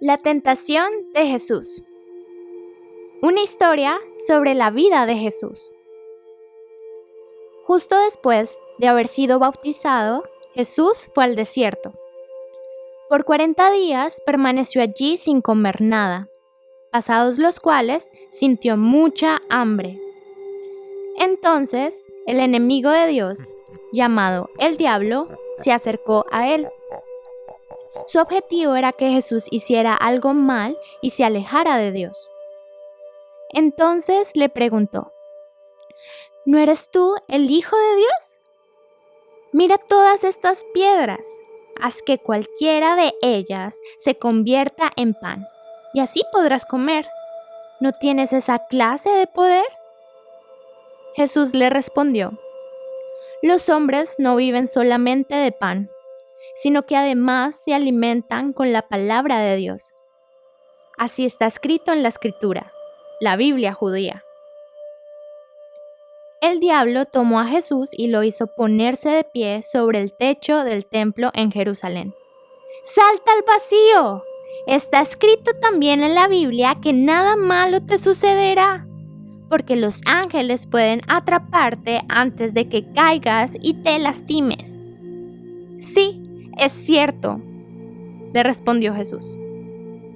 La tentación de Jesús. Una historia sobre la vida de Jesús. Justo después de haber sido bautizado, Jesús fue al desierto. Por 40 días permaneció allí sin comer nada, pasados los cuales sintió mucha hambre. Entonces el enemigo de Dios, llamado el diablo, se acercó a él su objetivo era que Jesús hiciera algo mal y se alejara de Dios. Entonces le preguntó, ¿no eres tú el Hijo de Dios? Mira todas estas piedras, haz que cualquiera de ellas se convierta en pan, y así podrás comer. ¿No tienes esa clase de poder? Jesús le respondió, los hombres no viven solamente de pan, sino que además se alimentan con la palabra de Dios. Así está escrito en la escritura, la Biblia judía. El diablo tomó a Jesús y lo hizo ponerse de pie sobre el techo del templo en Jerusalén. ¡Salta al vacío! Está escrito también en la Biblia que nada malo te sucederá, porque los ángeles pueden atraparte antes de que caigas y te lastimes. Es cierto, le respondió Jesús.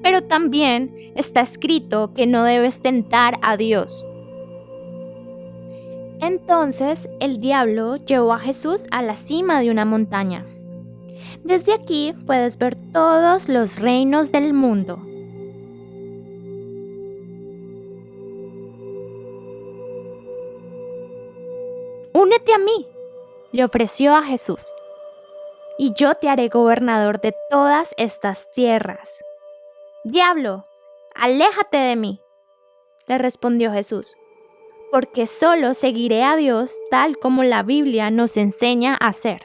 Pero también está escrito que no debes tentar a Dios. Entonces el diablo llevó a Jesús a la cima de una montaña. Desde aquí puedes ver todos los reinos del mundo. Únete a mí, le ofreció a Jesús y yo te haré gobernador de todas estas tierras. Diablo, aléjate de mí, le respondió Jesús, porque solo seguiré a Dios tal como la Biblia nos enseña a hacer.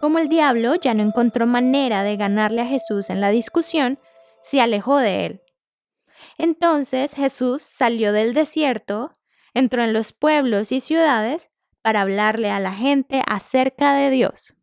Como el diablo ya no encontró manera de ganarle a Jesús en la discusión, se alejó de él. Entonces Jesús salió del desierto, entró en los pueblos y ciudades para hablarle a la gente acerca de Dios.